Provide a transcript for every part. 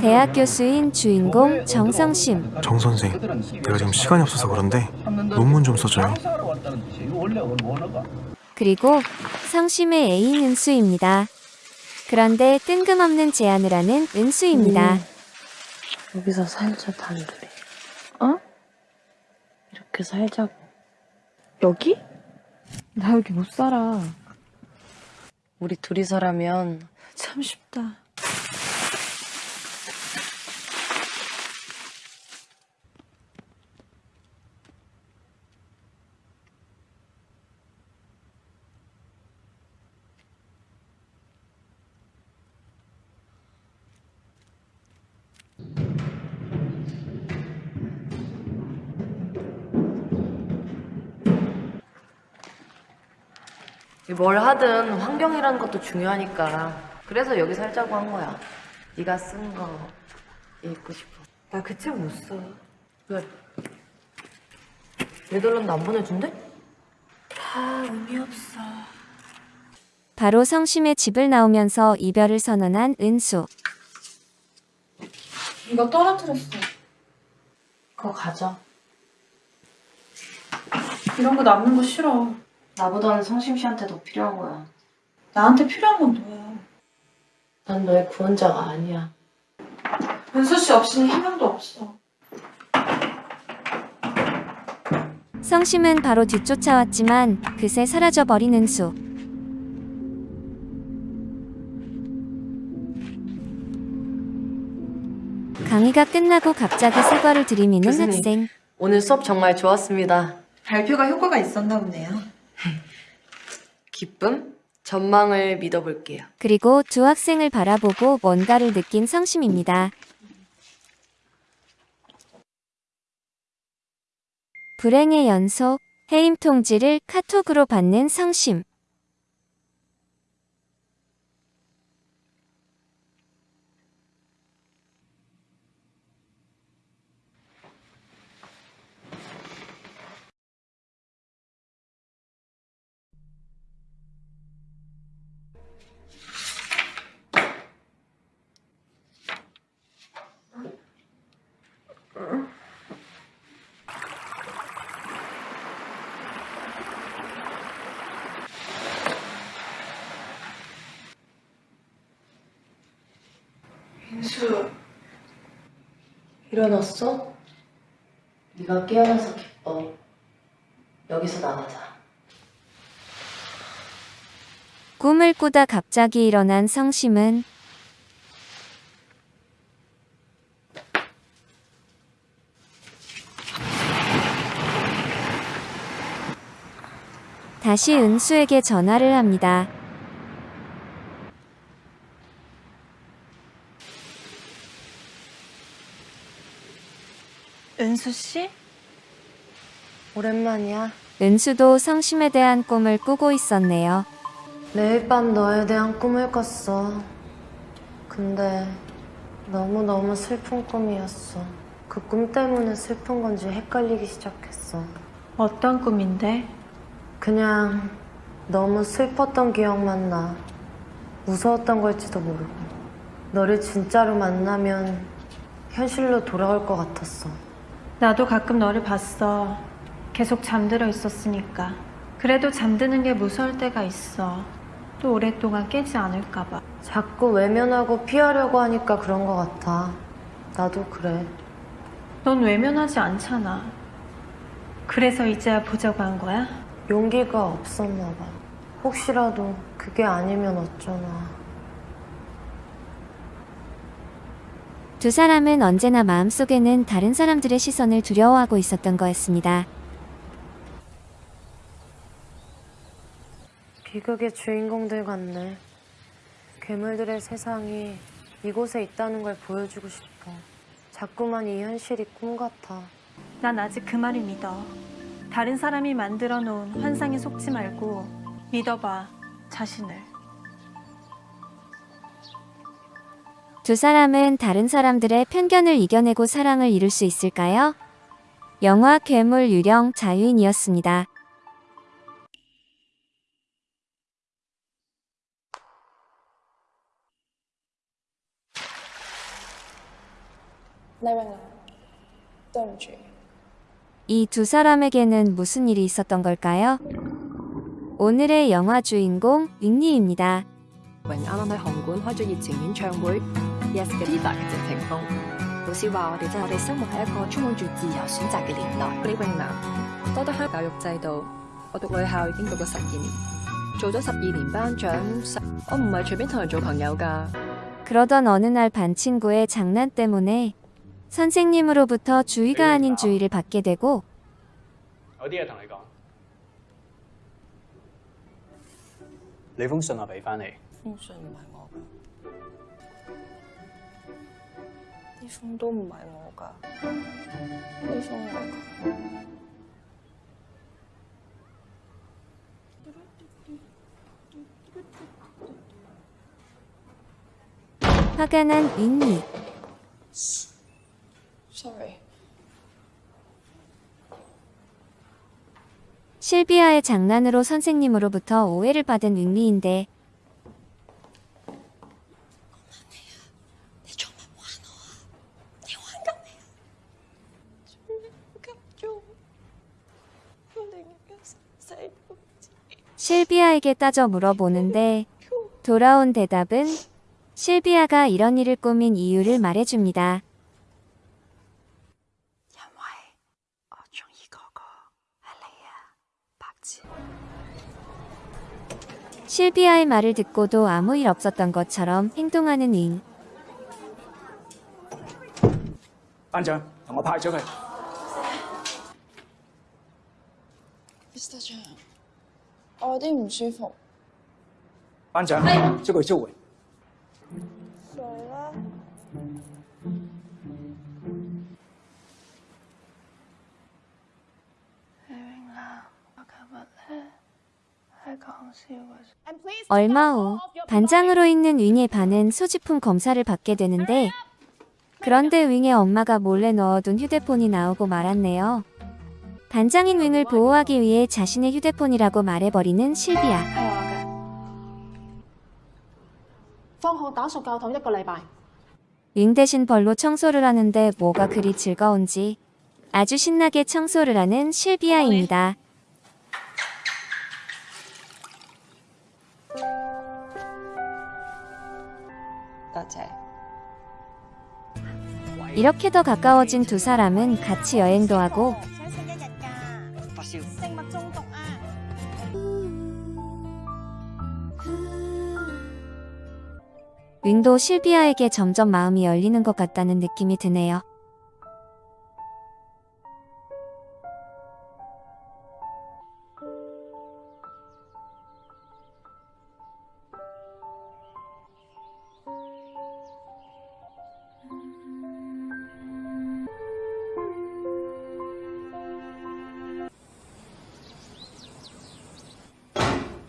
대학 교수인 주인공 정성심. 정 선생, 내가 지금 시간이 없어서 그런데 논문 좀 써줘요. 그리고 성심의 애인 은수입니다. 그런데 뜬금없는 제안을 하는 은수입니다. 여기서 살자 단둘이. 어? 이렇게 살자고. 여기? 나 여기 못 살아. 우리 둘이서라면 참 쉽다. 뭘 하든 환경이라는 것도 중요하니까 그래서 여기 살자고 한 거야 네가 쓴 거 읽고 싶어 나 그 책 못 써. 왜? 네덜란드 안 보내준대? 다 의미 없어. 바로 성심의 집을 나오면서 이별을 선언한 은수. 이거 떨어뜨렸어. 그거 가져 이런 거 남는 거 싫어. 나보다는 성심 씨한테 더 필요한 거야 나한테 필요한 건 너야. 난 너의 구원자가 아니야 은수 씨 없이는 희망도 없어. 성심은 바로 뒤쫓아왔지만 그새 사라져버린 은수. 강의가 끝나고 갑자기 사과를 들이미는 교수님. 학생. 오늘 수업 정말 좋았습니다 발표가 효과가 있었나 보네요. 기쁨? 전망을 믿어볼게요 그리고 두 학생을 바라보고 뭔가를 느낀 성심입니다. 불행의 연속, 해임 통지를 카톡으로 받는 성심. 일어났어? 네가 깨어나서 기뻐 여기서 나가자 꿈을 꾸다 갑자기 일어난 성심은 다시 은수에게 전화를 합니다. 은수 씨? 오랜만이야 은수도 성심에 대한 꿈을 꾸고 있었네요. 매일 밤 너에 대한 꿈을 꿨어. 근데 너무너무 슬픈 꿈이었어. 그 꿈 때문에 슬픈 건지 헷갈리기 시작했어. 어떤 꿈인데? 그냥 너무 슬펐던 기억만 나. 무서웠던 걸지도 모르고. 너를 진짜로 만나면 현실로 돌아올 것 같았어. 나도 가끔 너를 봤어. 계속 잠들어 있었으니까. 그래도 잠드는 게 무서울 때가 있어. 또 오랫동안 깨지 않을까 봐. 자꾸 외면하고 피하려고 하니까 그런 것 같아. 나도 그래. 넌 외면하지 않잖아. 그래서 이제야 보자고 한 거야? 용기가 없었나 봐. 혹시라도 그게 아니면 어쩌나. 두 사람은 언제나 마음속에는 다른 사람들의 시선을 두려워하고 있었던 거였습니다. 비극의 주인공들 같네. 괴물들의 세상이 이곳에 있다는 걸 보여주고 싶어. 자꾸만 이 현실이 꿈 같아. 난 아직 그 말을 믿어. 다른 사람이 만들어 놓은 환상에 속지 말고 믿어봐, 자신을. 두 사람은 다른 사람들의 편견을 이겨내고 사랑을 이룰 수 있을까요? 영화 괴물 유령 자유인이었습니다. 이 두 사람에게는 무슨 일이 있었던 걸까요? 오늘의 영화 주인공 윙리입니다. 榮啱啱喺紅館開咗熱情演唱會，Yes 嘅 leader 嘅謝霆鋒。老師話我哋真係我哋生活喺一個充滿住自由選擇嘅年代。李永南，多得香教育制度，我讀女校已經讀咗十二年，做咗十二年班長，十我唔係隨便同人做朋友㗎。 그러던 어느 날 반 친구의 장난 때문에 선생님으로부터 주의가 아닌 주의를 받게 되고 有啲嘢同你講。你封信我俾翻你，封信唔係 이 정도면 많이 먹어가. 이 정도가. 화가 난 윈니. Sorry. 실비아의 장난으로 선생님으로부터 오해를 받은 윙리인데 실비아에게 따져 물어보는데 돌아온 대답은 실비아가 이런 일을 꾸민 이유를 말해줍니다. 실비아의 말을 듣고도 아무 일 없었던 것처럼 행동하는 잉. 안전, 영화 파이저 가요. 미스터 존, 我有啲唔舒服。班長，將佢召回。誰啦？李永南，我琴日咧係講笑嘅。 얼마 후 반장으로 있는 윙의 반은 소지품 검사를 받게 되는데 그런데 윙의 엄마가 몰래 넣어둔 휴대폰이 나오고 말았네요. 반장인 윙을 보호하기 위해 자신의 휴대폰이라고 말해버리는 실비아. 윙 대신 벌로 청소를 하는데 뭐가 그리 즐거운지 아주 신나게 청소를 하는 실비아입니다. 이렇게 더 가까워진 두 사람은 같이 여행도 하고 윙도 실비아에게 점점 마음이 열리는 것 같다는 느낌이 드네요.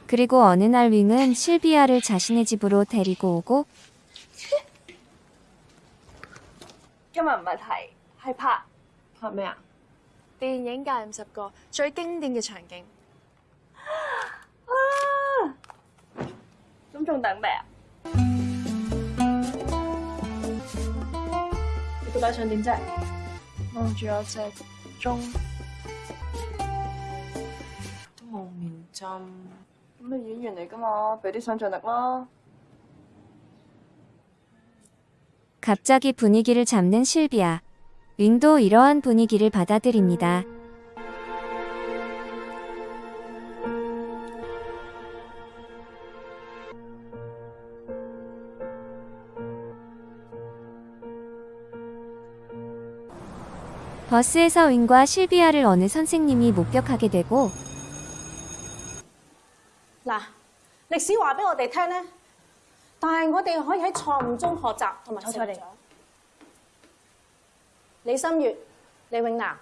그리고 어느 날 윙은 실비아를 자신의 집으로 데리고 오고 今日唔係睇，係拍拍咩啊？電影界五十個最經典嘅場景。咁仲等咩啊？你到底想點啫？望住我隻鐘，都冇面針。咁你演員嚟噶嘛，俾啲想像力啦。 갑자기 분위기를 잡는 실비아. 윙도 이러한 분위기를 받아들입니다. 버스에서 윙과 실비아를 어느 선생님이 목격하게 되고 嗱，歷史話俾我哋聽咧， 但係我哋可以喺錯誤中學習同埋成長。李心月、李永南，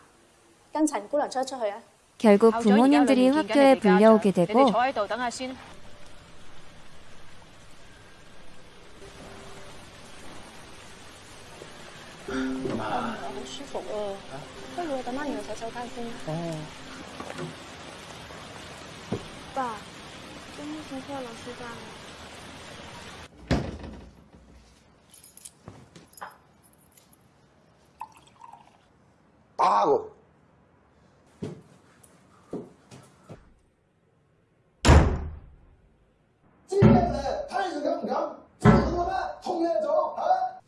跟陳姑娘出一出去啊！ 결국 부모님들이 학교에 불려오게 되고 坐 打個知唔知睇住噉唔敢？知唔我咩？痛嘢做？啊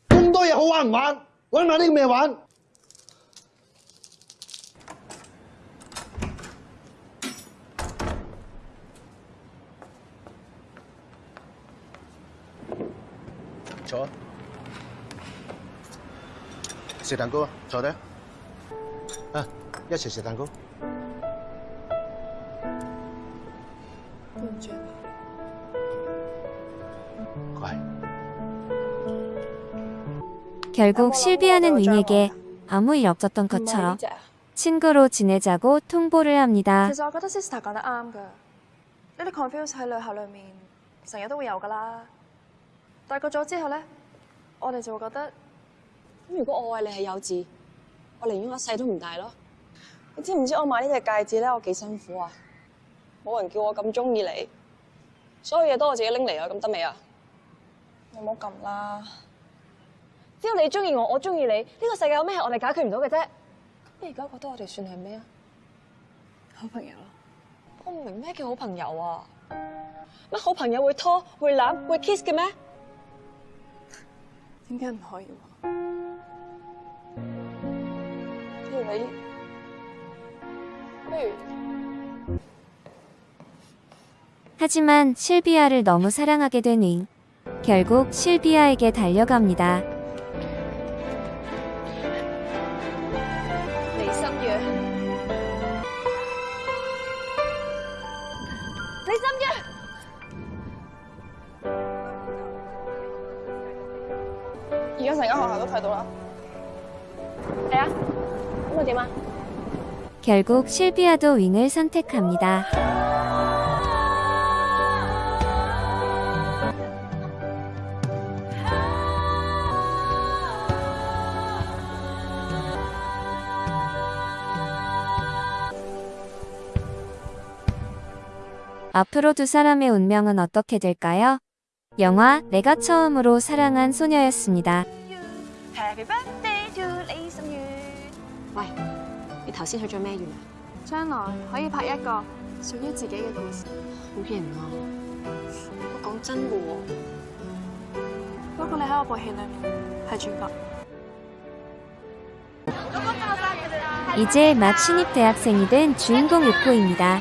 咩？咁多嘢好玩唔玩？玩應該買啲咩玩？坐啊，卸蛋糕啊，坐低。啊，一齊食蛋糕。乖。 결국 실비아는 윙에게 아무 일 없었던 것처럼 친구로 지내자고 통보를 합니다. 其實我覺得 Sister 講得啱㗎，呢啲 confuse 喺女校裏面成日都會有㗎啦。大個咗之後咧，我哋就會覺得，咁如果我為你係幼稚，我寧願我一世都唔戴咯。你知唔知我買呢隻戒指咧，我幾辛苦啊？冇人叫我咁中意你，所有嘢都我自己拎嚟啊，咁得未啊？你唔好咁啦。只要你中意我，我中意你，呢、個世界有咩係我哋解決唔到嘅啫？你而家覺得我哋算係咩啊？好朋友咯。我唔明咩叫好朋友啊？乜好朋友會拖、會攬、會 kiss 嘅咩？點解唔可以 매일 매일 하지만 실비아를 너무 사랑하게 된 윙. 결국 실비아에게 달려갑니다. 결국 실비아도 윙을 선택합니다. 앞으로 두 사람의 운명은 어떻게 될까요? 영화 내가 처음으로 사랑한 소녀였습니다. 頭先許咗咩願啊？將來可以拍一個屬於自己嘅故事。好型啊！我講真嘅喎，不過你喺我部戲裏面係主角。 이제 막 신입 대학생이 된 주인공 유코입니다.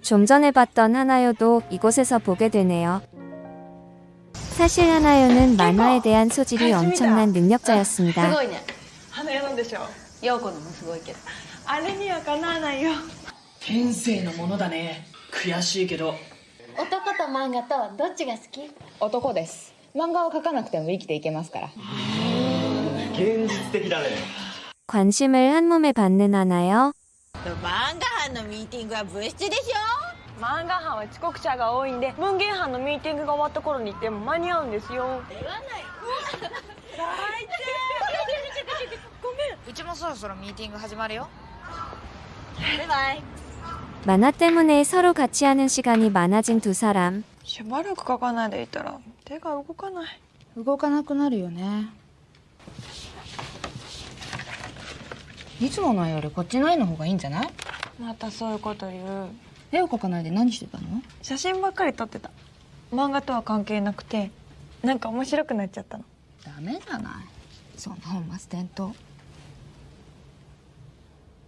좀 전에 봤던 하나요도 이곳에서 보게 되네요. 사실 하나요는 만화에 대한 소질이 엄청난 능력자였습니다. 관심을 한 몸에 받는 하나요? 漫画班のミーティングは部室でしょ漫画班は遅刻者が多いんで文芸班のミーティングが終わった頃に行っても間に合うんですよ言わないごめんうちもそろそろミーティング始まるよバイバイ 만화 때문에 서로 같이 하는 시간이 많아진 두 사람. しばらく書かないでいたら手が動かない動かなくなるよね いつもの絵よりこっちの絵の方がいいんじゃないまたそういうこと言う絵を描かないで何してたの写真ばっかり撮ってた漫画とは関係なくてなんか面白くなっちゃったのダメじゃないそんな本末転倒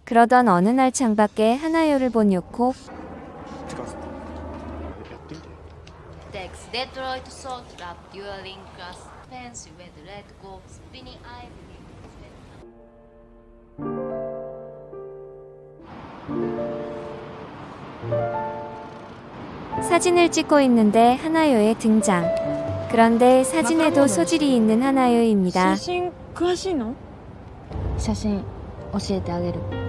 그러던 어느 날 창밖에 하나요를 본 요코. テックスデトロイトソート 사진을 찍고 있는데 하나요의 등장. 그런데 사진에도 소질이 있는 하나요입니다. 사진, 詳しいの? 사진, 教えてあげる.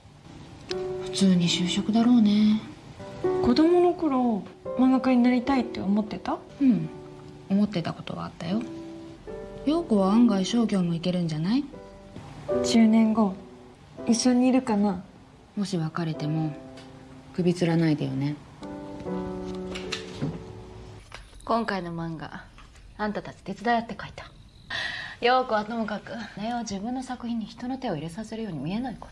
普通に就職だろうね。子供の頃漫画家になりたいって思ってた？うん。思ってたことはあったよ。陽子は案外商業もいけるんじゃない？10年後一緒にいるかな？もし別れても首つらないでよね。今回の漫画あんたたち手伝い合って書いた。陽子はともかくねを自分の作品に人の手を入れさせるように見えないから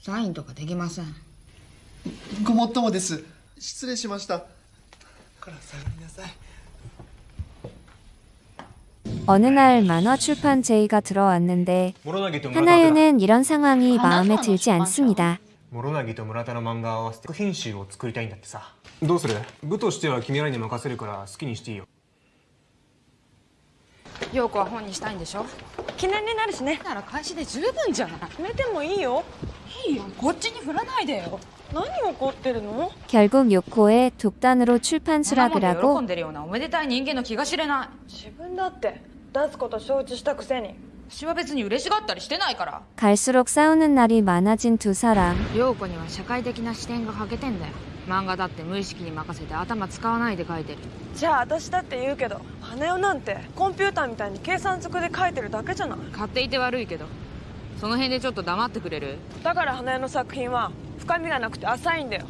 サインとかできませんごもっともです失礼しましたからさよりなさい 어느 날 만화 출판 제의가 들어왔는데 하나요는 이런 상황이 마음에 들지 않습니다. 諸凪と村田の漫画を合わせて作品集を作りたいんだってさどうする部としては君らに任せるから好きにしていいよ 陽子は本にしたいんでしょ記念になるしねなら開始で十分じゃない決めてもいいよいいよこっちに振らないでよ何怒ってるの 결국 요코의 독단으로 출판 そんなもん 수락을 で 하고 喜んでるようなおめでたい人間の気が知れない自分だって出すこと承知したくせに私は別に嬉しがったりしてないから 갈수록 싸우는 날이 많아진 두 사람. 陽子には社会的な視点が欠けてんだよ 漫画だって無意識に任せて頭使わないで描いてる。じゃあ私だって言うけど羽男なんてコンピューターみたいに計算ずくで書いてるだけじゃない。買っていて悪いけど。その辺でちょっと黙ってくれる？だから花屋の作品は深みがなくて浅いんだよ。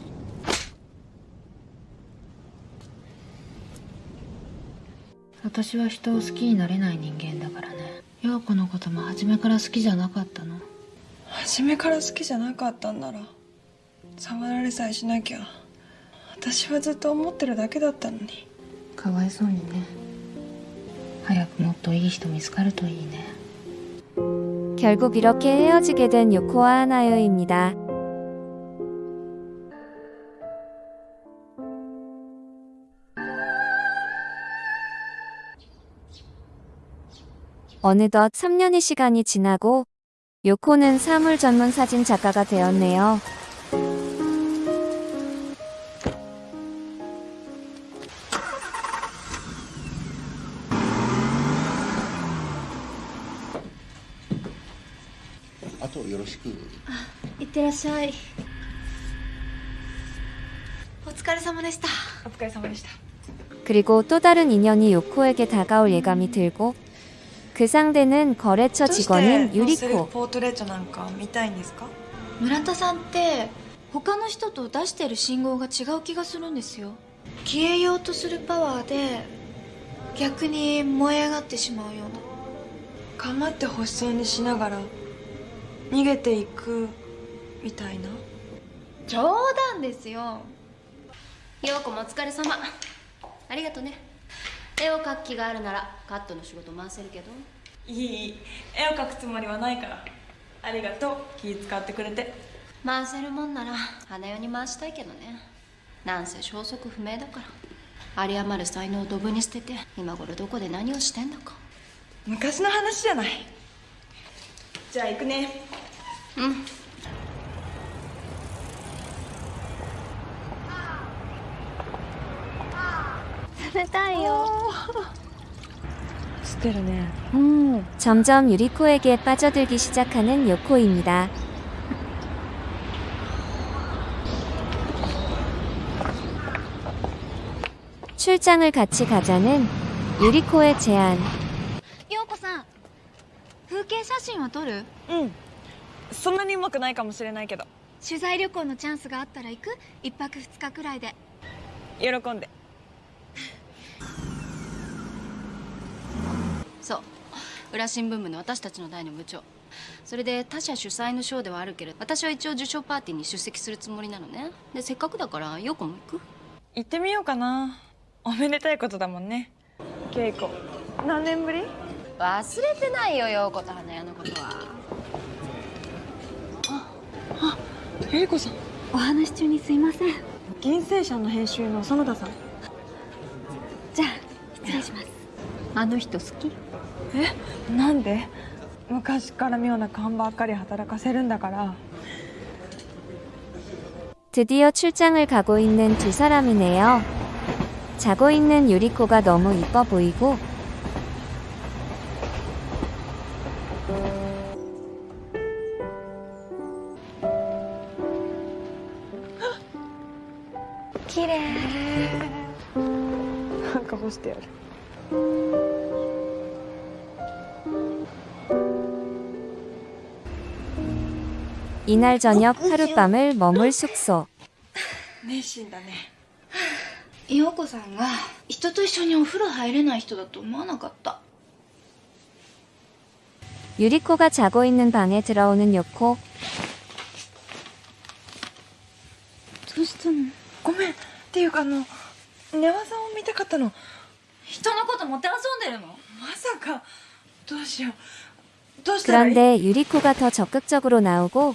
私は人を好きになれない人間だからね。陽子のことも初めから好きじゃなかったの。初めから好きじゃなかったんなら触られさえしなきゃ私はずっと思ってるだけだったのにかわいそうにね早くもっといい人見つかるといいね 결국 이렇게 헤어지게 된 요코와 하나요입니다. 어느덧 3년의 시간이 지나고 요코는 사물 전문 사진 작가가 되었네요. ってらっしゃいお疲れ様でしたお疲れ様でした 그리고 또 다른 인연이 요코에게 다가올 예감이 들고 그 상대는 거래처 どうして 직원인 ノーセルフ 유리코. ポートレートなんか見たいんですか村田さんって他の人と出してる信号が違う気がするんですよ消えようとするパワーで逆に燃え上がってしまうような構って欲しそうにしながら逃げていく みたいな？冗談ですよ。陽子もお疲れ様。ありがとね。絵を描く気があるならカットの仕事回せるけど。いい。絵を描くつもりはないから。ありがとう。気使ってくれて。回せるもんなら花代に回したいけどね。なんせ消息不明だから。有り余る才能をドブに捨てて今頃どこで何をしてんだか。昔の話じゃない。じゃあ行くね。うん食べたいよしてるね 점점 유리코에게 빠져들기 시작하는 요코입니다. 출장을 같이 가자는 유리코의 제안. 陽子さん風景写真は撮るうんそんなにうまくないかもしれないけど取材旅行のチャンスがあったら行く一泊二日くらいで喜んで そう。裏新聞部の私たちの代の部長。それで他社主催の賞ではあるけれど私は一応受賞パーティーに出席するつもりなのね。でせっかくだから陽子も行く？行ってみようかな。おめでたいことだもんね。稽古何年ぶり？忘れてないよ陽子と花屋のことは。ゆり子さん。お話中にすいません。銀星社の編集の園田さん。じゃあ失礼します。あの人好き？えなんで昔から妙な勘ばっかり働かせるんだから 드디어 출장을 가고 있는 두 사람이네요. 자고 있는 유리코가 너무 이뻐 보이고 키麗なんか干して 이날 저녁 하룻밤을 머물 숙소. 熱心だね陽子さんが人と一緒にお風呂入れない人だと思わなかった 유리코가 자고 있는 방에 들어오는 요코. どうしたのごめんっていうかあの寝技を見たかったの人のこともてあそんでるのまさかどうしようどうしたらいい 그런데 유리코가 더 적극적으로 나오고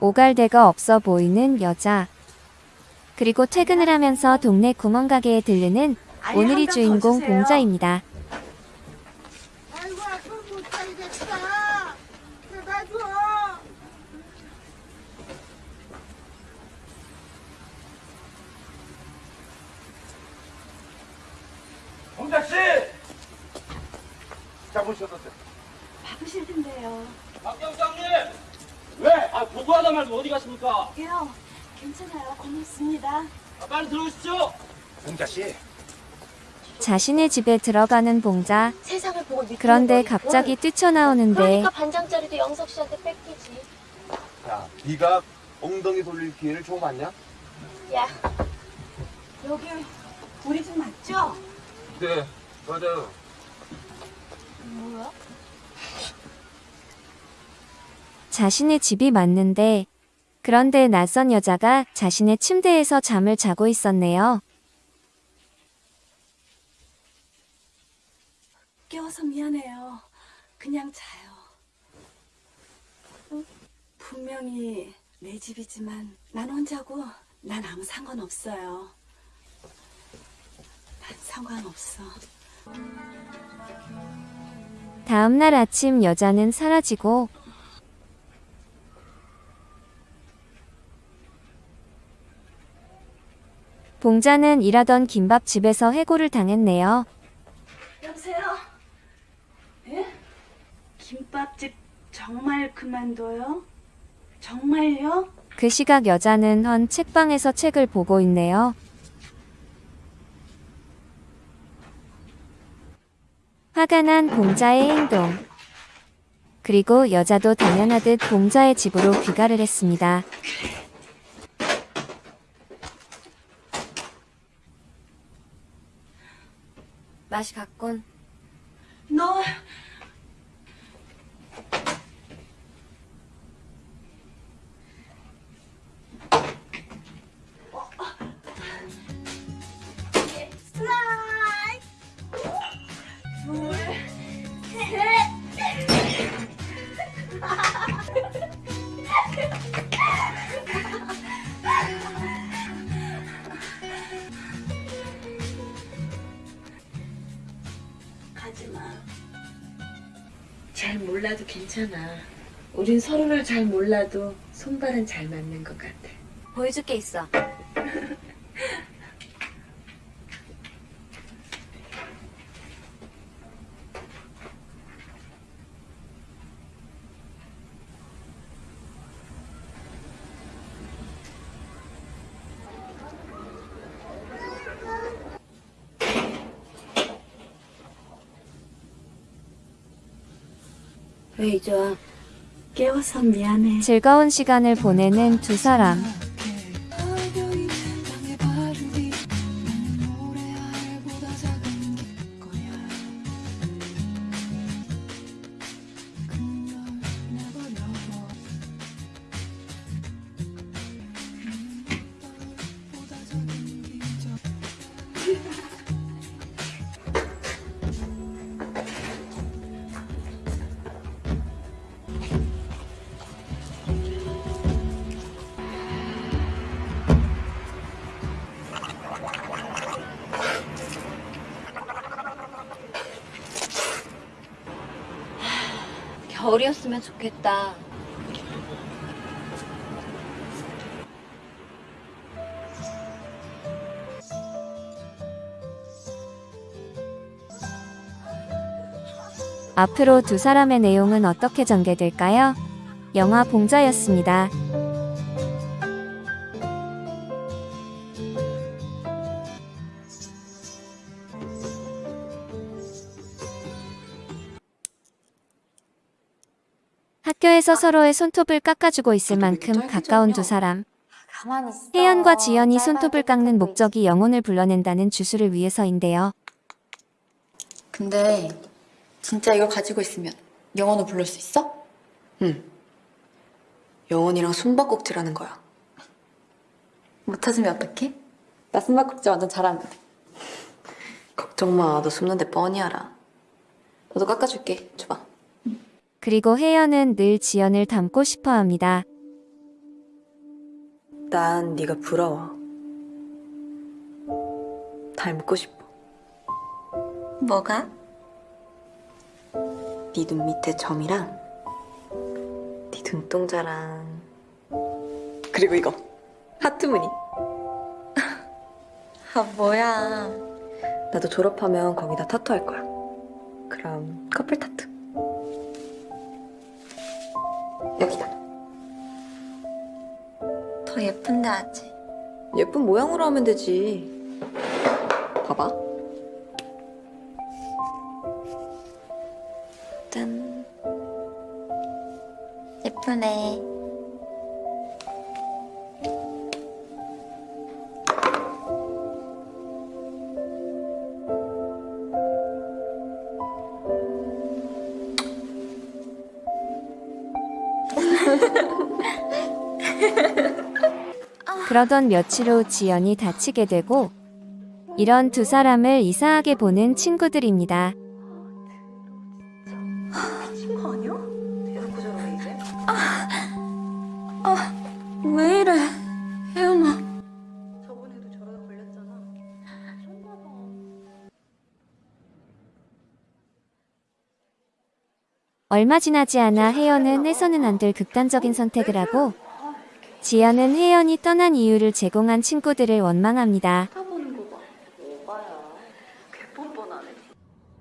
오갈 데가 없어 보이는 여자. 그리고 퇴근을 하면서 동네 구멍가게에 들르는 오늘의 주인공 봉자입니다. 홍자 씨! 어떠세요? 바쁘실 텐데요 박 경장님! 왜? 아 보고하다 말고 어디 가십니까? 요 괜찮아요 고맙습니다 아, 빨리 들어오시죠. 홍자 씨. 자신의 집에 들어가는 봉자. 세상을 보고 그런데. 갑자기 뛰쳐나오는데 그러니까 반장짜리도 영석 씨한테 뺏기지. 야, 네가 엉덩이 돌릴 기회를 줘 봤냐? 야, 여기 우리 집 맞죠? 네, 맞아요. 뭐야? 자신의 집이 맞는데 그런데 낯선 여자가 자신의 침대에서 잠을 자고 있었네요. 깨워서 미안해요 그냥 자요 어? 분명히 내 집이지만 난 혼자고 난 아무 상관없어요 난 상관없어 다음날 아침 여자는 사라지고 봉자는 일하던 김밥집에서 해고를 당했네요. 여보세요? 예? 김밥집 정말 그만둬요? 정말요? 그 시각 여자는 헌 책방에서 책을 보고 있네요. 화가 난 봉자의 행동. 그리고 여자도 당연하듯 봉자의 집으로 귀가를 했습니다. 맛이 갔군. 너 하지마 잘 몰라도 괜찮아. 우린 서로를 잘 몰라도 손발은 잘 맞는 것 같아. 보여줄 게 있어. 즐거운 시간을 보내는 두 사람. 앞으로 두 사람의 내용은 어떻게 전개될까요? 영화 봉자였습니다. 학교에서 서로의 손톱을 깎아주고 있을 만큼 가까운 두 사람. 혜연과 지연이 손톱을 깎는 목적이 영혼을 불러낸다는 주술을 위해서인데요. 근데 진짜 이걸 가지고 있으면 영혼을 부를 수 있어? 응. 영혼이랑 숨바꼭질하는 거야. 못 찾으면 어떡해? 나 숨바꼭질 완전 잘하는데. 걱정 마. 너 숨는데 뻔히 알아. 너도 깎아줄게. 줘봐. 그리고 혜연은 늘 지연을 닮고 싶어 합니다. 난 네가 부러워. 닮고 싶어. 뭐가? 네 눈 밑에 점이랑 네 눈동자랑 그리고 이거 하트 무늬. 아 뭐야 나도 졸업하면 거기다 타투 할 거야. 그럼 커플 타투. 여기다. 더 예쁜데 하지 예쁜 모양으로 하면 되지. 봐봐. 짠 예쁘네 그러던 며칠 후 지연이 다치게 되고 이런 두 사람을 이상하게 보는 친구들입니다. 왜 이래 혜연아 저번에도 저러다 걸렸잖아. 얼마 지나지 않아 혜연은 해서는 안 될 극단적인 선택을 하고 지연은 혜연이 떠난 이유를 제공한 친구들을 원망합니다.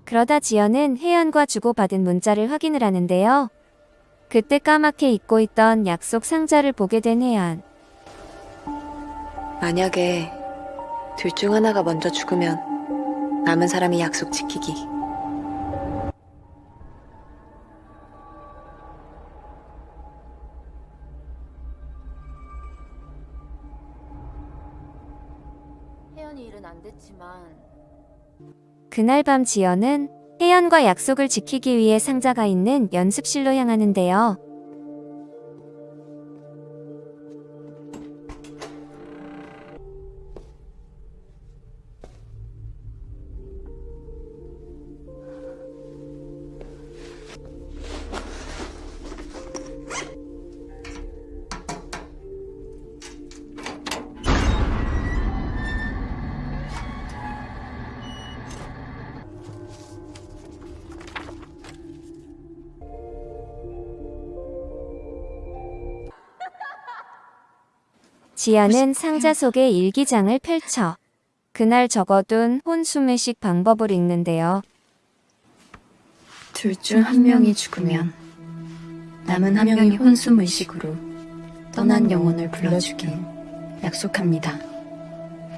그러다 지연은 혜연과 주고받은 문자를 확인을 하는데요. 그때 까맣게 잊고 있던 약속 상자를 보게 된 혜연. 만약에 둘 중 하나가 먼저 죽으면 남은 사람이 약속 지키기. 혜연이 일은 안 됐지만 그날 밤 지연은 혜연과 약속을 지키기 위해 상자가 있는 연습실로 향하는데요. 지연은 상자 속에 일기장을 펼쳐 그날 적어둔 혼수매식 방법을 읽는데요. 둘 중 한 명이 죽으면 남은 한 명이 혼수무의식으로 떠난 영혼을 불러주길 약속합니다.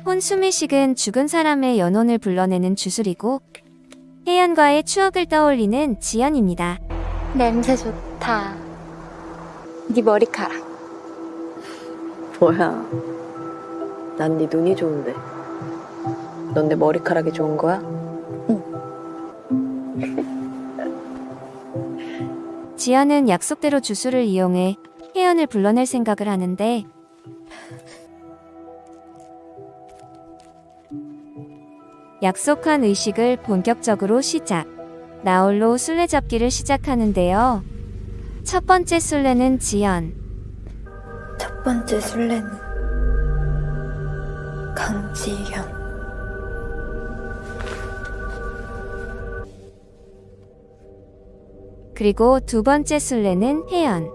혼수매식은 죽은 사람의 연혼을 불러내는 주술이고 혜연과의 추억을 떠올리는 지연입니다. 냄새 좋다. 네 머리카락. 뭐야? 난 네 눈이 좋은데. 넌 내 머리카락이 좋은 거야? 지연은 약속대로 주술을 이용해 혜연을 불러낼 생각을 하는데 약속한 의식을 본격적으로 시작. 나홀로 술래잡기를 시작하는데요. 첫 번째 술래는 지연. 첫 번째 술래는 강지현. 그리고 두 번째 술래는 혜연.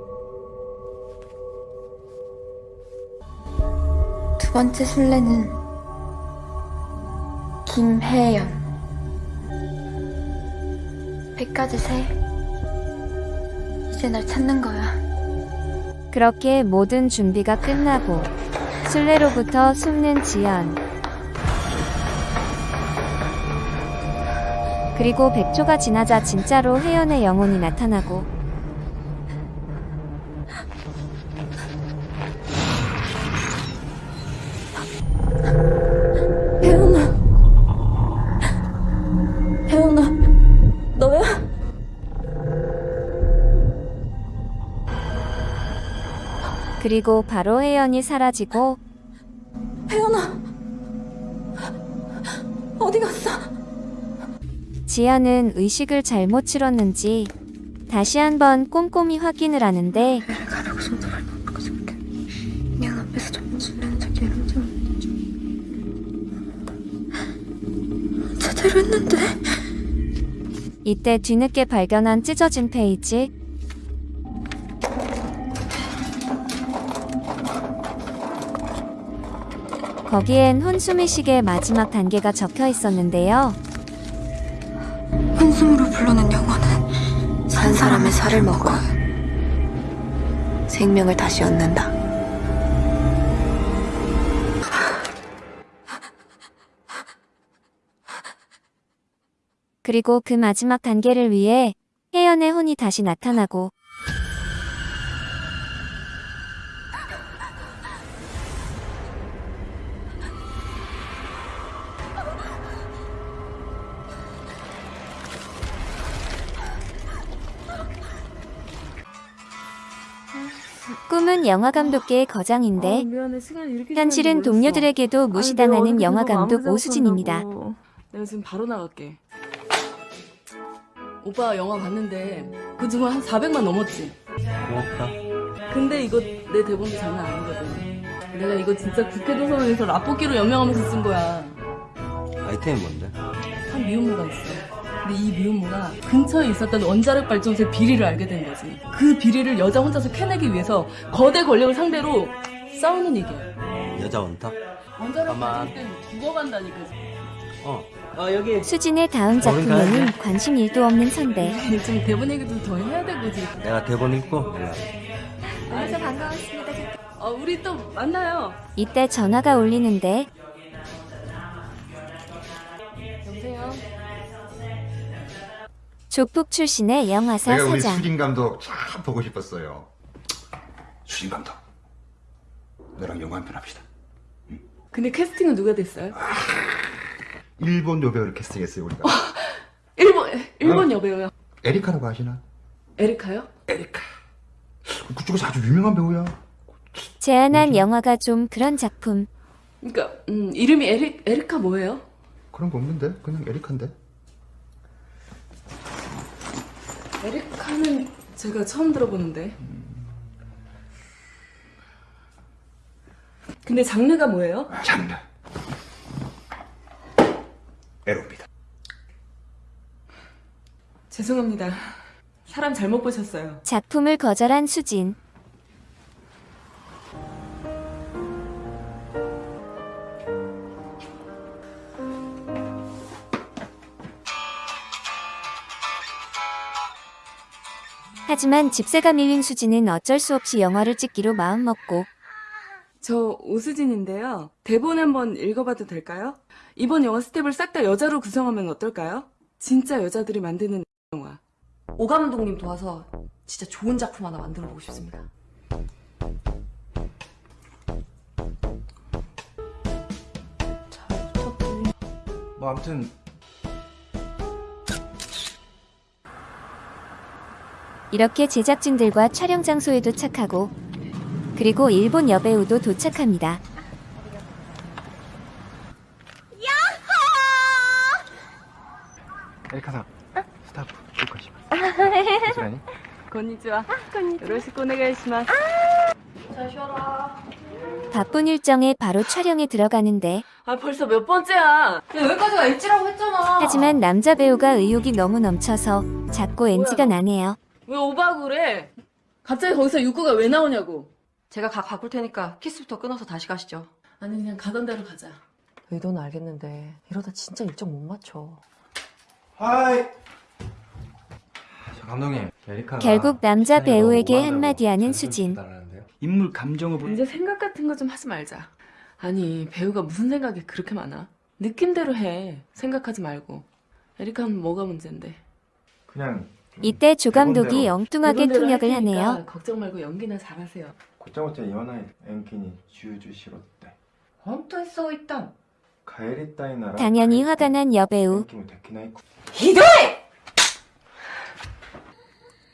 두 번째 술래는 김혜연. 백가지 새. 이제 날 찾는 거야. 그렇게 모든 준비가 끝나고 술래로부터 숨는 지연. 그리고 100초가 지나자 진짜로 혜연의 영혼이 나타나고 그리고 바로 혜연이 사라지고 혜연아. 어디 갔어? 지연은 의식을 잘못 치렀는지 다시 한번 꼼꼼히 확인을 하는데 제대로 했는데 이때 뒤늦게 발견한 찢어진 페이지 거기엔 혼수미식의 마지막 단계가 적혀 있었는데요. 한숨으로 불러낸 영혼은 산 사람의 살을 먹어 생명을 다시 얻는다. 그리고 그 마지막 단계를 위해 혜연의 혼이 다시 나타나고 꿈은 영화감독계의 거장인데 현실은 동료들에게도 무시당하는 영화감독 오수진입니다. 내가 지금 바로 나갈게. 오빠 영화 봤는데 그 중에 한 400만 넘었지? 고맙다. 근데 이거 내 대본도 장난 아니거든. 내가 이거 진짜 국회 도서관에서 라볶이로 연명하면서 쓴 거야. 아이템이 뭔데? 한 미혼모가 있어. 근데 이 미혼모가 근처에 있었던 원자력 발전소의 비리를 알게 된 거지. 그 비리를 여자 혼자서 캐내기 위해서 거대 권력을 상대로 싸우는 얘기야. 여자 원탑? 원자력. 발전소 때문에 죽어간다니까. 어. 어 여기. 수진의 다음 작품에는 관심 일도 없는 선배. 좀 대본 얘기도 더 해야 되고 지금. 내가 대본 읽고 연락. 아저 반가웠습니다. 어 우리 또 만나요. 이때 전화가 울리는데 조폭 출신의 영화사 내가 우리 사장. 수진 감독 참 보고 싶었어요. 수진 감독, 너랑 영화 한 편 합시다. 근데 캐스팅은 누가 됐어요? 일본 여배우를 캐스팅했어요 우리가. 일본 일본 어? 여배우요. 에리카라고 아시나? 에리카요? 그쪽에서 아주 유명한 배우야. 제안한 영화가 좀 그런 작품. 그러니까 음, 이름이 에리 에리카 뭐예요? 그런 거 없는데 그냥 에리카인데. 에리카는 제가 처음 들어보는데. 근데 장르가 뭐예요? 장르. 에로입니다. 죄송합니다. 사람 잘못 보셨어요. 작품을 거절한 수진. 하지만 집세가 밀린 수지는 어쩔 수 없이 영화를 찍기로 마음먹고 저 오수진인데요. 대본 한번 읽어봐도 될까요? 이번 영화 스텝을 싹 다 여자로 구성하면 어떨까요? 진짜 여자들이 만드는 영화. 오 감독님 도와서 진짜 좋은 작품 하나 만들어 보고 싶습니다. 뭐 아무튼 이렇게 제작진들과 촬영 장소에 도착하고 그리고 일본 여배우도 도착합니다. エリカさんスタッフ紹介しますこちらにこんにちは。よろしくお願いします。 바쁜 일정에 바로 촬영에 들어가는데 아 벌써 몇 번째야? 야, 여기까지가 엣지라고 했잖아. 하지만 남자 배우가 의욕이 너무 넘쳐서 자꾸 NG가 나네요. 왜 오바고 그래? 갑자기 거기서 육구가 왜 나오냐고. 제가 각 바꿀 테니까 키스부터 끊어서 다시 가시죠. 아니 그냥 가던 대로 가자. 의도는 알겠는데 이러다 진짜 일정 못 맞춰. 하이 저 감독님 에리카가 결국 남자 배우에게 한마디 하는 수진. 인물 감정을 보 이제 생각 같은 거 좀 하지 말자. 아니 배우가 무슨 생각이 그렇게 많아? 느낌대로 해. 생각하지 말고. 에리카는 뭐가 문제인데? 그냥 이때 조감독이 엉뚱하게 통역을 하네요. 걱정 말고 연기나 잘하세요. 곧장부터 연하의 앵키니 주주 싫었대. 헌터 써 있다. 가에리 따위 나라. 당연히 화가 난 여배우. 이도해!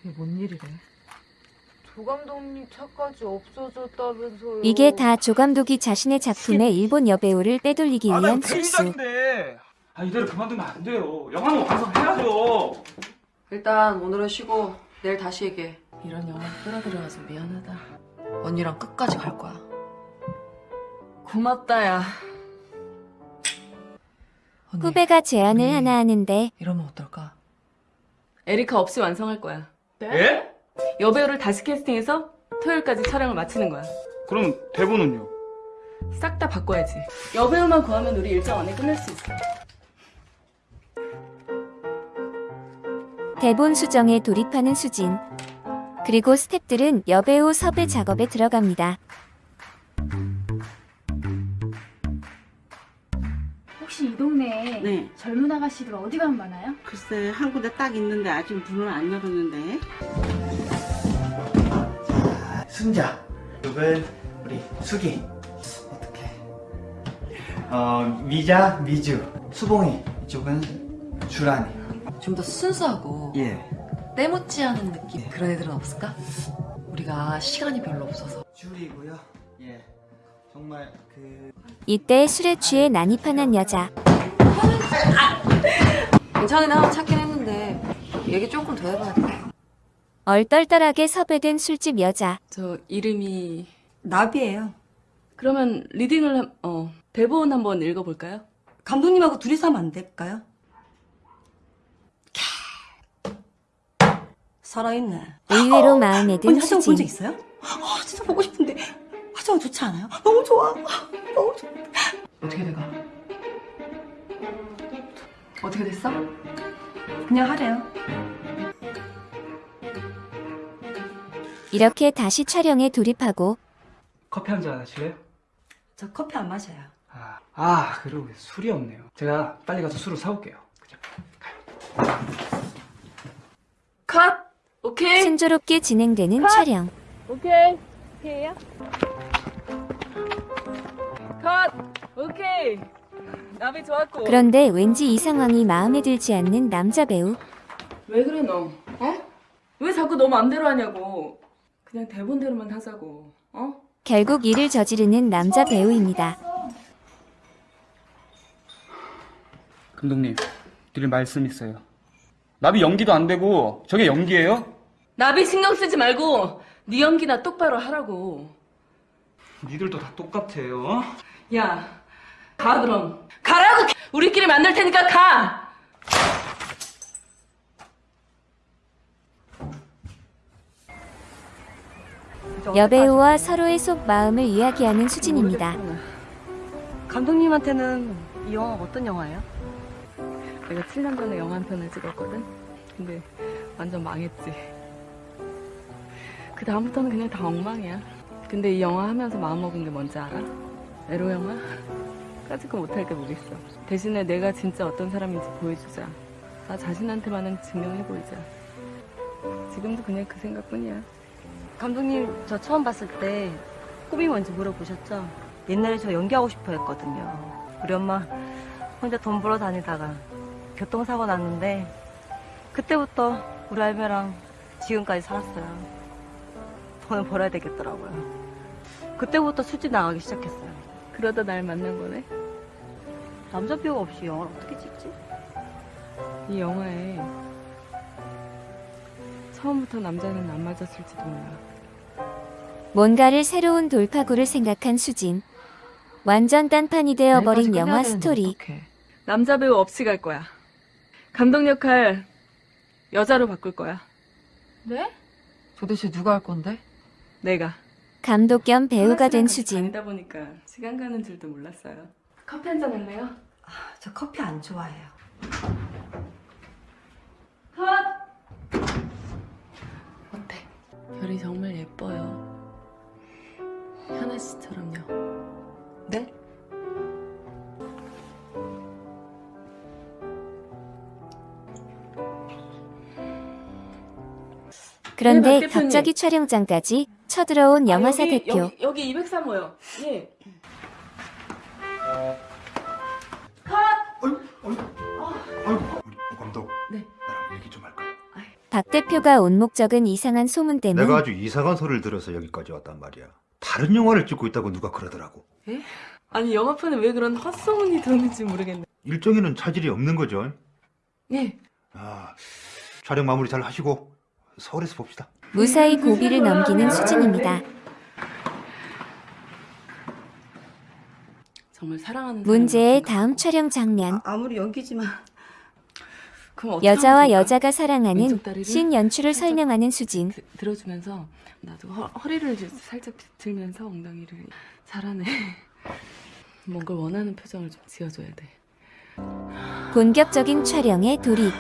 이게 뭔 일이래? 조감독님 차까지 없어졌다면서요. 이게 다 조감독이 자신의 작품에 일본 여배우를 빼돌리기 아, 위한 실수. 아, 이대로 그만두면 안 돼요. 영화는 완성해야 돼요. 일단 오늘은 쉬고 내일 다시 얘기해. 이런 영화 끌어들여가지고 미안하다. 언니랑 끝까지 갈 거야. 고맙다 야. 후배가 제안을 하나 하는데 이러면 어떨까? 에리카 없이 완성할 거야. 예? 여배우를 다시 캐스팅해서 토요일까지 촬영을 마치는 거야. 그럼 대본은요? 싹 다 바꿔야지. 여배우만 구하면 우리 일정 안에 끝낼 수 있어. 대본 수정에 돌입하는 수진. 그리고 스탭들은 여배우 섭외 작업에 들어갑니다. 혹시 이 동네에 네. 젊은 아가씨들 어디 가면 많아요? 글쎄 한 군데 딱 있는데 아직 문을 안 열었는데 순자 이쪽은 우리 수기 어떻게 어 미자 미주 수봉이 이쪽은 주란이 좀 더 순수하고 예 때묻지 않은 느낌 그런 애들은 없을까? 우리가 시간이 별로 없어서 줄이고요 예 정말 그 이때 술에 취해 난입하는 여자. 괜찮은 애 하나 찾긴 했는데 얘기 조금 더 해봐야 돼 얼떨떨하게 섭외된 술집 여자. 저 이름이 나비예요 그러면 리딩을 한- 어 대본 한번 읽어볼까요? 감독님하고 둘이서 하면 안 될까요? 살아있네 의외로 마음에 든 언니 하정우 본적. 있어요? 아 진짜 보고 싶은데 하정우 좋지 않아요? 너무 좋아 너무 좋아 어떻게 돼가? 어떻게 됐어? 그냥 하래요 이렇게 다시 촬영에 돌입하고 커피 한 잔 하실래요? 저 커피 안 마셔요 아, 아 그리고 술이 없네요. 제가 빨리 가서 술을 사올게요. 컷! 오케이. 순조롭게 진행되는 촬영. 오케이. 오케이야? 컷! 오케이. 나비 좋았고. 그런데 왠지 이 상황이 마음에 들지 않는 남자 배우. 왜 그래 너? 어? 왜 자꾸 너 맘대로 하냐고. 그냥 대본대로만 하자고. 어? 결국 일을 저지르는 남자 배우입니다. 감독님, 드릴 말씀 있어요. 나비 연기도 안 되고 저게 연기예요? 나비 신경 쓰지 말고 네 연기나 똑바로 하라고. 니들도 다 똑같아요. 야, 가 그럼. 가라고. 우리끼리 만날 테니까 가. 여배우와 서로의 속 마음을 이야기하는 수진입니다. 감독님한테는 이 영화 어떤 영화예요? 내가 7년 전에 영화 한 편을 찍었거든? 근데 완전 망했지. 그 다음부터는 그냥 다 엉망이야. 근데 이 영화 하면서 마음먹은 게 뭔지 알아? 에로 영화? 까짓거 못할 게 뭐겠어. 대신에 내가 진짜 어떤 사람인지 보여주자. 나 자신한테만은 증명해보이자. 지금도 그냥 그 생각뿐이야. 감독님, 저 처음 봤을 때 꿈이 뭔지 물어보셨죠? 옛날에 저 연기하고 싶어 했거든요. 우리 엄마 혼자 돈 벌어 다니다가 교통사고 났는데 그때부터 우리 할매랑 지금까지 살았어요. 돈을 벌어야 되겠더라고요. 그때부터 술집 나가기 시작했어요. 그러다 날 만난 거네? 남자 배우가 없이 영화를 어떻게 찍지? 이 영화에 처음부터 남자는 안 맞았을지도 몰라. 뭔가를 새로운 돌파구를 생각한 수진. 완전 딴판이 되어버린 영화 스토리. 어떡해. 남자 배우 없이 갈 거야. 감독 역할 여자로 바꿀 거야. 네? 도대체 누가 할 건데? 내가. 감독 겸 배우가 된 수진. 다니다 보니까 시간 가는 줄도 몰랐어요. 커피 한 잔 할래요? 저 커피 안 좋아해요. 어때? 별이 정말 예뻐요. 현아 씨처럼요. 네? 그런데 네, 박 대표님. 갑자기 촬영장까지 쳐들어온 영화사 아, 여기, 대표. 여기, 여기 203호요. 예. 감독. 네. 나랑 얘기 좀 할까요? 박 대표가 온 목적은 이상한 소문 때문. 내가 아주 이상한 소리를 들어서 여기까지 왔단 말이야. 다른 영화를 찍고 있다고 누가 그러더라고. 예? 아니 영화판에 왜 그런 헛소문이 도는지 모르겠네. 일정에는 차질이 없는 거죠. 예. 아, 촬영 마무리 잘 하시고 서울에서 봅시다. 무사히 고비를 넘기는 수진입니다. 정말 사랑하는 문제의 다음 촬영 장면. 아 무리 연기지만 그럼 어떻게 여자와? 여자가 사랑하는 씬 연출을 설명하는 수진. 들어주면서 나도 허, 허리를 이제 살짝 비틀면서 엉덩이를 잘하네. 뭔가 원하는 표정을 좀 지어줘야 돼. 본격적인 촬영에 돌입.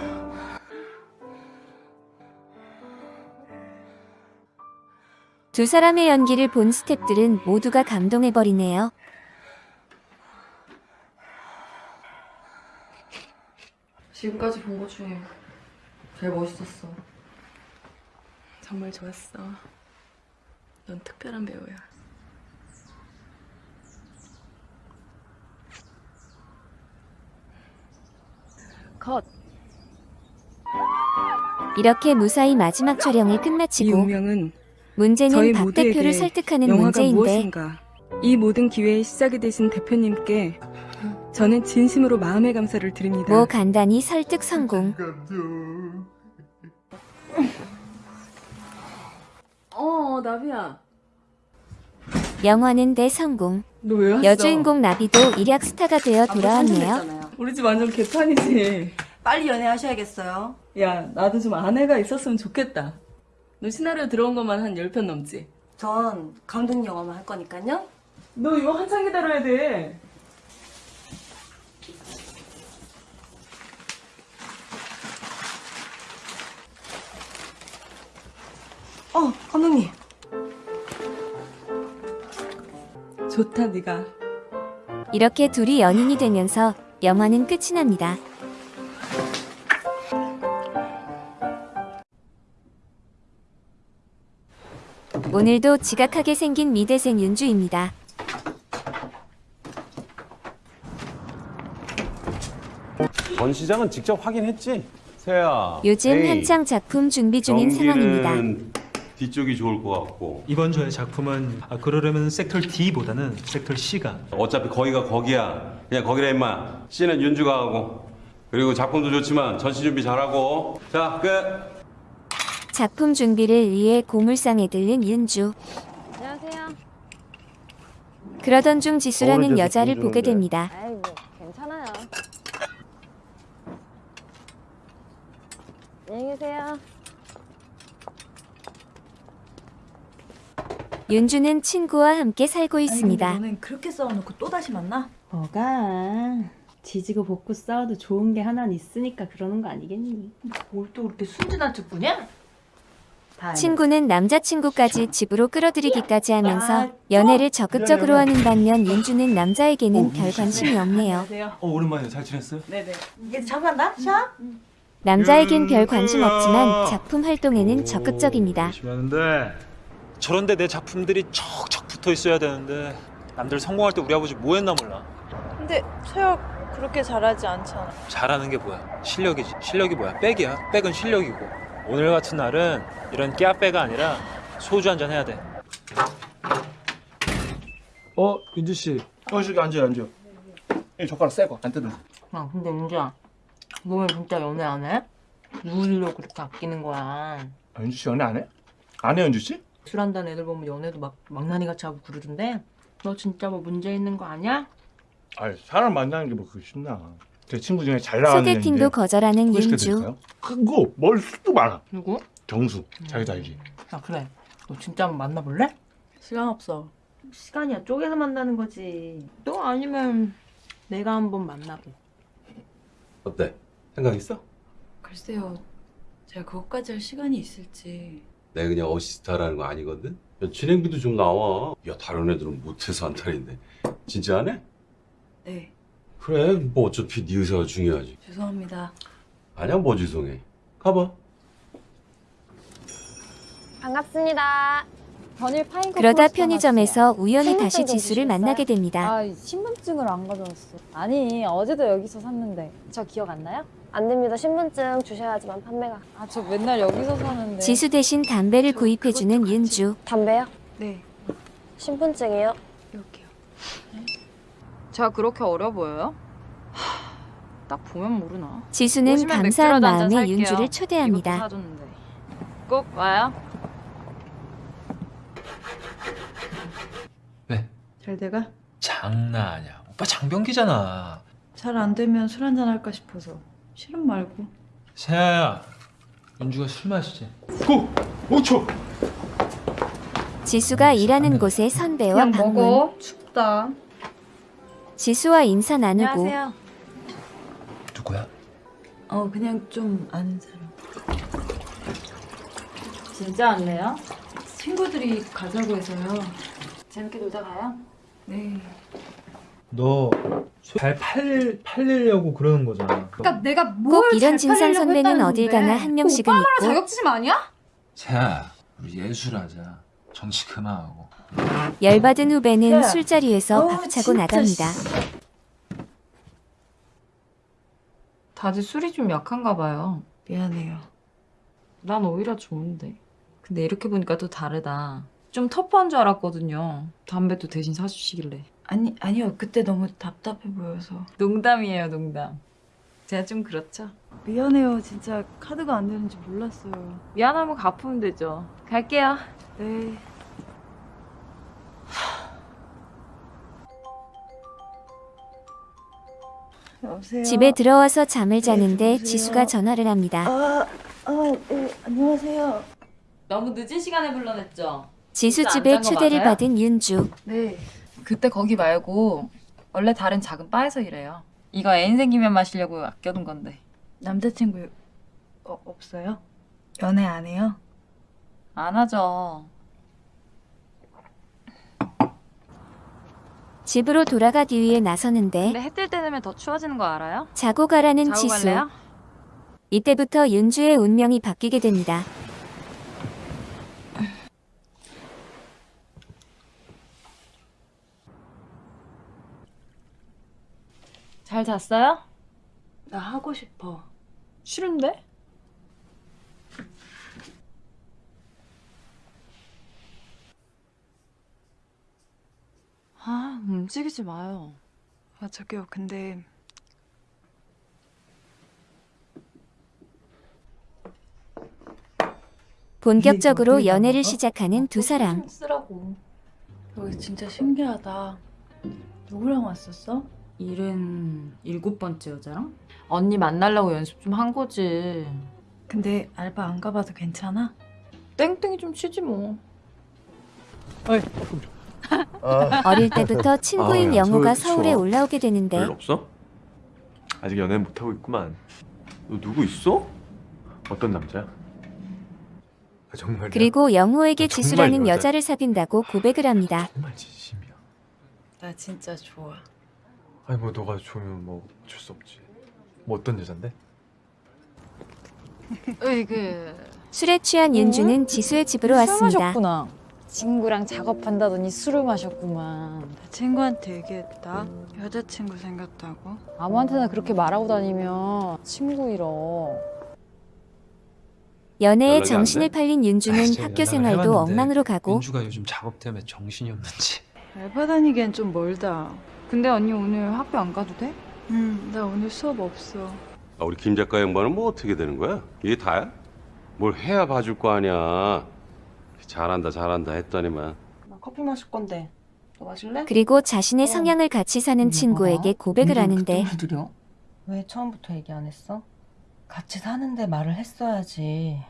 두 사람의 연기를 본 스탭들은 모두가 감동해버리네요. 지금까지 본 것 중에 제일 멋있었어. 정말 좋았어. 넌 특별한 배우야. 컷. 이렇게 무사히 마지막 촬영을 이 끝마치고 운명은 문제는 저희 박 모두에게 대표를 설득하는 영화가 문제인데 무엇인가? 이 모든 기회의 시작이 되신 대표님께 저는 진심으로 마음의 감사를 드립니다. 뭐 간단히 설득 성공. 어, 나비야. 영화는 대성공. 너 왜 왔어? 여주인공 나비도 일약 스타가 되어 돌아왔네요. 우리 집 완전 개판이지. 빨리 연애하셔야겠어요. 야, 나도 좀 아내가 있었으면 좋겠다. 너 시나리오 들어온 것만 한 10편 넘지? 전 감독님 영화만 할 거니까요. 너 이거 한참 기다려야 돼. 어, 감독님. 좋다, 네가. 이렇게 둘이 연인이 되면서 영화는 끝이 납니다. 오늘도 지각하게 생긴 미대생 윤주입니다. 전 시장은 직접 확인했지? 세야. 요즘 에이, 한창 작품 준비 중인 상황입니다. 뒤쪽이 좋을 것 같고 이번 저의 작품은 아, 그러려면 섹터 D보다는 섹터 C가 어차피 거기가 거기야. 그냥 거기라 임마. C는 윤주가 하고 그리고 작품도 좋지만 전시 준비 잘하고 자 끝. 작품 준비를 위해 고물상에 들른 윤주. 안녕하세요. 그러던 중 지수라는 여자를 보게 좋은데. 됩니다. 아이 뭐 괜찮아요. 안녕히 계세요. 윤주는 친구와 함께 살고 있습니다. 너는 그렇게 싸워놓고 또 다시 만나? 뭐가 지지고 볶고 싸워도 좋은 게 하나는 있으니까 그러는 거 아니겠니? 뭘 또 그렇게 순진한 척 보냐? 친구는 남자친구까지 집으로 끌어들이기까지 하면서 연애를 적극적으로 하는 반면 윤주는 남자에게는 별 관심이 없네요. 어 오랜만에 잘 지냈어요? 네네. 이제 자고 간다. 샤. 남자에겐 별 관심 없지만 작품 활동에는 적극적입니다. 열심히 하는데 저런데 내 작품들이 척척 붙어 있어야 되는데 남들 성공할 때 우리 아버지 뭐 했나 몰라 근데 서혁 그렇게 잘하지 않잖아. 잘하는 게 뭐야 실력이지 실력이 뭐야 백이야 백은 실력이고 오늘 같은 날은 이런 깨아빼가 아니라 소주 한잔 해야 돼 어, 윤주 씨. 어, 저기 앉아요, 앉아요. 이 젓가락 새 거, 안 뜯은. 야, 근데 윤주야, 너왜 진짜 연애 안 해? 누구려고 그렇게 아끼는 거야? 아, 윤주 씨 연애 안 해? 안 해, 윤주 씨? 술 한다는 애들 보면 연애도 막 망나니 같이 하고 그러던데. 너 진짜 뭐 문제 있는 거 아니야? 아, 사람 만나는 게 뭐 그렇게 쉽나. 제 친구 중에 잘 나가는 소개팅도 거절하는 소개시켜 윤주. 크고 머리숱도 많아. 누구? 정수. 자기도 알지? 야 그래. 너 진짜 한번 만나볼래? 시간 없어. 시간이야 쪼개서 만나는 거지. 또 아니면 내가 한번 만나고. 어때? 생각 있어? 글쎄요, 제가 그것까지 할 시간이 있을지. 내가 그냥 어시스타라는 거 아니거든? 야, 진행비도 좀 나와. 야, 다른 애들은 못해서 한 탈인데. 진짜 안 해? 네, 그래, 뭐 어차피 네 의사가 중요하지. 죄송합니다. 아니야, 뭐 죄송해. 가봐. 반갑습니다. 전일 파인 그러다 편의점에서 우연히 다시 지수를 만나게 됩니다. 아, 신분증을 안 가져왔어. 아니, 어제도 여기서 샀는데. 저 기억 안 나요? 안 됩니다. 신분증 주셔야지만 판매가. 아, 저 맨날 여기서 사는데. 지수 대신 담배를 구입해주는 윤주. 담배요? 네. 신분증이요? 여기요. 제가 그렇게 어려 보여요? 하, 딱 보면 모르나. 지수는 감사한 마음에. 윤주를 초대합니다. 꼭 와요. 잘 돼가? 장난 아니야 오빠 장병기잖아 잘 안 되면 술 한잔 할까 싶어서. 실은 말고. 세아야 윤주가 술 마시지 5초! 지수가 일하는 곳에 선배와 그냥 방문. 먹어. 춥다. 지수와 인사 나누고 안녕하세요. 누구야? 어, 그냥 좀 아는 사람. 진짜 안래요? 친구들이 가자고 해서요. 재밌게 놀다 가요? 네. 너잘 팔리려고 그러는 거잖아 그러니까 내가 꼭뭘 이런 잘 진상 선배는 어딜. 가나 한 명씩은 오빠 말로 있고 자격지심 아니야? 세아 우리 예술하자 정치 그만하고 열받은 후배는 야. 술자리에서 박차고 진짜, 나갑니다. 다들 술이 좀 약한가 봐요. 미안해요. 난 오히려 좋은데. 근데 이렇게 보니까 또 다르다. 좀 터프한 줄 알았거든요. 담배도 대신 사주시길래. 아니, 아니요. 그때 너무 답답해 보여서. 농담이에요, 농담. 제가 좀 그렇죠. 미안해요. 진짜 카드가 안 되는지 몰랐어요. 미안하면 갚으면 되죠. 갈게요. 네. 여보세요. 집에 들어와서 잠을 자는데 지수가 전화를 합니다. 아, 아, 네, 안녕하세요. 너무 늦은 시간에 불러냈죠? 지수 집에 초대를 맞아요? 받은 윤주. 네. 그때 거기 말고 원래 다른 작은 바에서 일해요. 이거 애인 생기면 마시려고 아껴둔 건데. 남자친구 어, 없어요? 연애 안 해요? 안 하죠. 집으로 돌아가 뒤위에 나서는데 근데 해뜰 때 되면 더 추워지는 거 알아요? 자고 가라는 자고 지수. 갈래요? 이때부터 윤주의 운명이 바뀌게 됩니다. 잘 잤어요? 나 하고 싶어. 싫은데? 아, 움직이지 마요. 아, 저기요. 근데 본격적으로 연애를 시작하는 두 사람. 쓰라고. 여기 진짜 신기하다. 누구랑 왔었어? 일은 일곱 번째 여자랑? 언니 만나려고 연습 좀 한 거지. 근데 알바 안 가봐도 괜찮아? 땡땡이 좀 치지 뭐. 어 릴 때부터 친구인 아, 야, 영호가 저- 서울에 추워. 올라오게 되는데 별일 없어? 아직 연애 못 하고 있구만. 너 누구 있어? 어떤 남자야? 정말요? 그리고 영호에게 아, 정말 지수라는 여자- 여자를 사귄다고 고백을 합니다. 정말 진심이야. 나 진짜 좋아. 아니 뭐 너가 좋으면 뭐 어쩔 수 없지. 뭐 어떤 여잔데? 으이그. 술에 취한 윤주는 지수의 집으로 술 왔습니다. 마셨구나. 친구랑 작업한다더니 술을 마셨구만. 친구한테 얘기했다. 여자친구 생겼다고. 아무한테나 그렇게 말하고 다니면 친구 잃어. 연애에 정신을 돼? 팔린 윤주는 아, 학교 생활도 엉망으로 가고 윤주가 요즘 작업 때문에 정신이 없는지. 알바 다니기엔 좀 멀다. 근데 언니 오늘 학교 안 가도 돼? 응, 나 오늘 수업 없어. 아, 우리 김 작가 양반은 뭐 어떻게 되는 거야? 이게 다야? 뭘 해야 봐줄 거 아니야. 잘한다 잘한다 했더니만. 나 커피 마실 건데. 너 마실래? 그리고 자신의 성향을 같이 사는 친구에게 고백을 하는데 왜 처음부터 얘기 안 했어? 같이 사는데 말을 했어야지.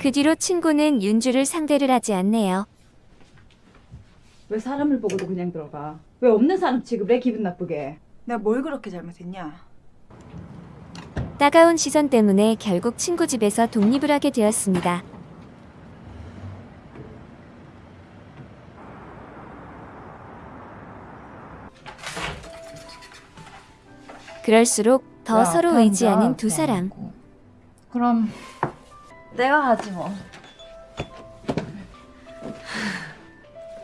그 뒤로 친구는 윤주를 상대를 하지 않네요. 왜 사람을 보고도 그냥 들어가? 왜 없는 사람 취급을 해 기분 나쁘게? 내가 뭘 그렇게 잘못했냐? 따가운 시선 때문에 결국 친구 집에서 독립을 하게 되었습니다. 그럴수록 더 야, 서로 편자, 의지하는 두 사람. 그럼 내가 하지 뭐.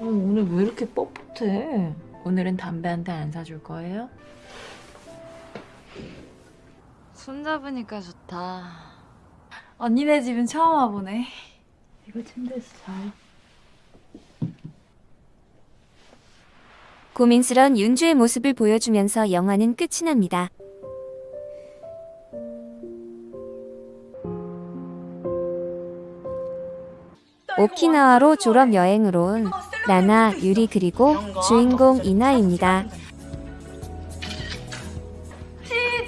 오늘 왜 이렇게 뻣뻣해? 오늘은 담배 한 대 안 사줄 거예요? 손잡으니까 좋다. 언니네 집은 처음 와보네. 이거 침대에서 자요. 고민스런 윤주의 모습을 보여주면서 영화는 끝이 납니다. 오키나와로 졸업 여행으로 온 나나, 유리 그리고 주인공 이나입니다.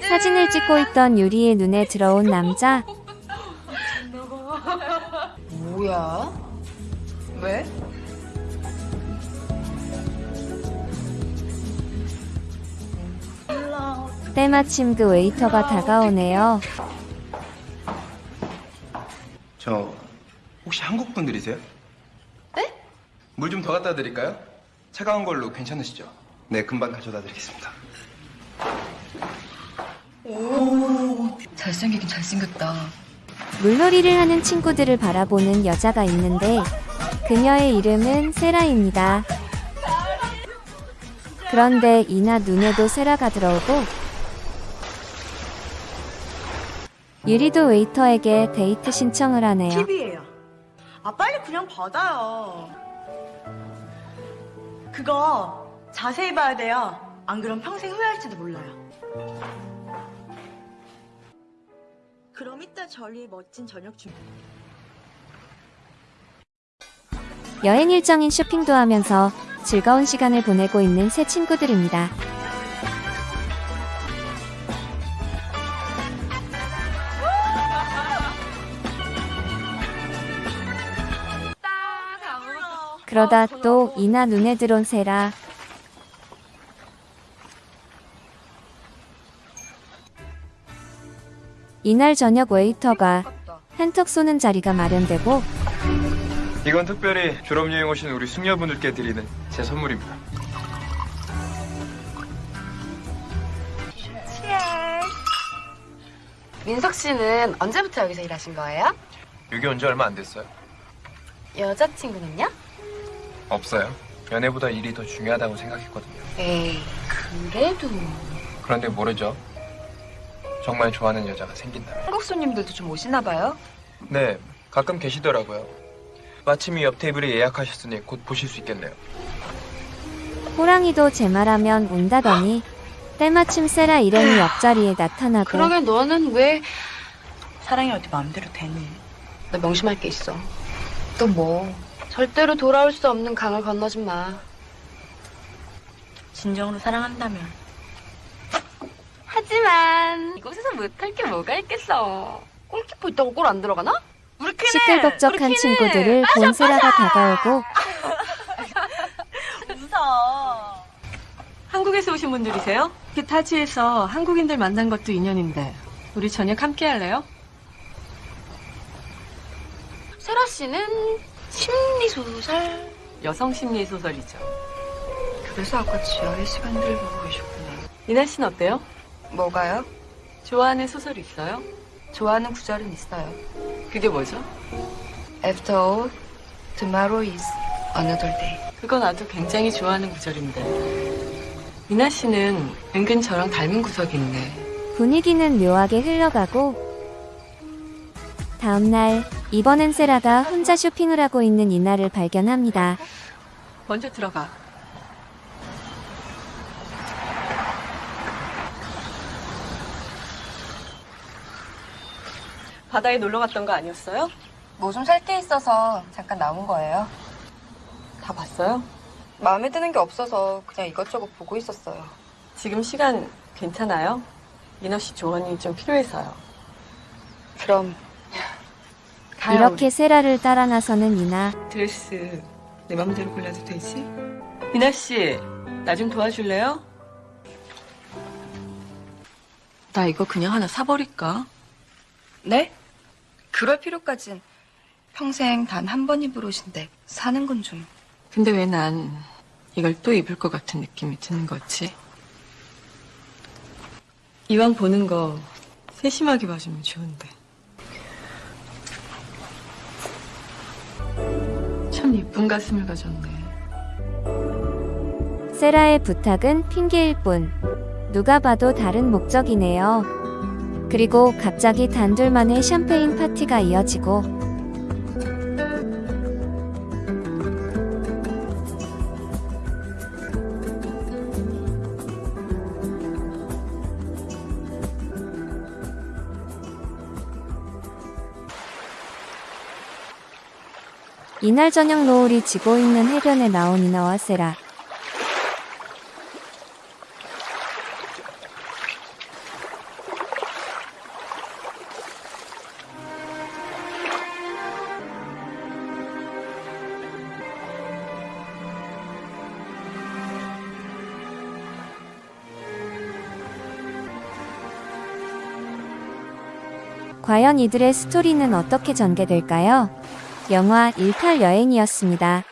사진을 찍고 있던 유리의 눈에 들어온 남자 뭐야? 왜? 때마침 그 웨이터가 다가오네요. 저 혹시 한국 분들이세요? 네? 물 좀 더 갖다 드릴까요? 차가운 걸로 괜찮으시죠? 네, 금방 가져다 드리겠습니다. 오, 잘생기긴 잘생겼다. 물놀이를 하는 친구들을 바라보는 여자가 있는데 그녀의 이름은 세라입니다. 그런데 이나 눈에도 세라가 들어오고 유리도 웨이터에게 데이트 신청을 하네요. 팁이에요. 아 빨리 그냥 받아요. 그거 자세히 봐야 돼요. 안 그럼 평생 후회할지도 몰라요. 그럼 이따 저리 멋진 저녁 준비. 여행 일정인 쇼핑도 하면서 즐거운 시간을 보내고 있는 새 친구들입니다. 그러다 또 이나 눈에 들어온 세라. 이날 저녁 웨이터가 한턱 쏘는 자리가 마련되고 이건 특별히 졸업여행 오신 우리 숙녀분들께 드리는 제 선물입니다. 민석 씨는 언제부터 여기서 일하신 거예요? 여기 온 지 얼마 안 됐어요. 여자친구는요? 없어요. 연애보다 일이 더 중요하다고 생각했거든요. 에이, 그래도 그런데 모르죠. 정말 좋아하는 여자가 생긴다. 한국 손님들도 좀 오시나 봐요? 네, 가끔 계시더라고요. 마침 이 옆 테이블에 예약하셨으니 곧 보실 수 있겠네요. 호랑이도 제 말하면 운다더니 때마침 세라 일행이 옆자리에 나타나고 그러게 너는 왜 사랑이 어디 마음대로 되니? 나 명심할 게 있어. 또 뭐? 절대로 돌아올 수 없는 강을 건너지 마. 진정으로 사랑한다면 하지만 이곳에서 못할 게 뭐가 있겠어. 골키퍼 있다고 골 안 들어가나? 우리 시끌벅적한 우리 친구들을 빠져, 본 세라가 빠져! 다가오고 무서워. 한국에서 오신 분들이세요? 타지에서 한국인들 만난 것도 인연인데 우리 저녁 함께 할래요? 세라 씨는 심리 소설. 여성 심리 소설이죠. 그래서 아까 지하의 시간들을 보고 계셨구나. 이나 씨는 어때요? 뭐가요? 좋아하는 소설 있어요? 좋아하는 구절은 있어요. 그게 뭐죠? After all, tomorrow is another day. 그건 나도 굉장히 좋아하는 구절인데. 이나 씨는 은근 저랑 닮은 구석이 있네. 분위기는 묘하게 흘러가고 다음날 이번엔 세라가 혼자 쇼핑을 하고 있는 이나를 발견합니다. 먼저 들어가. 바다에 놀러 갔던 거 아니었어요? 뭐 좀 살 게 있어서 잠깐 나온 거예요. 다 봤어요? 마음에 드는 게 없어서 그냥 이것저것 보고 있었어요. 지금 시간 괜찮아요? 민호 씨 조언이 좀 필요해서요. 그럼 이렇게 세라를 따라 나서는 이나. 드레스 내 맘대로 골라도 되지? 이나 씨, 나 좀 도와줄래요? 나 이거 그냥 하나 사버릴까? 네? 그럴 필요까진 평생 단 한 번 입을 옷인데 사는 건 좀. 근데 왜 난 이걸 또 입을 것 같은 느낌이 드는 거지? 이왕 보는 거 세심하게 봐주면 좋은데. 참 이쁜 가슴을 가졌네. 세라의 부탁은 핑계일 뿐. 누가 봐도 다른 목적이네요. 그리고 갑자기 단둘만의 샴페인 파티가 이어지고 이날 저녁 노을이 지고 있는 해변에 나온 이나와 세라. 과연 이들의 스토리는 어떻게 전개될까요? 영화 18 여행이었습니다.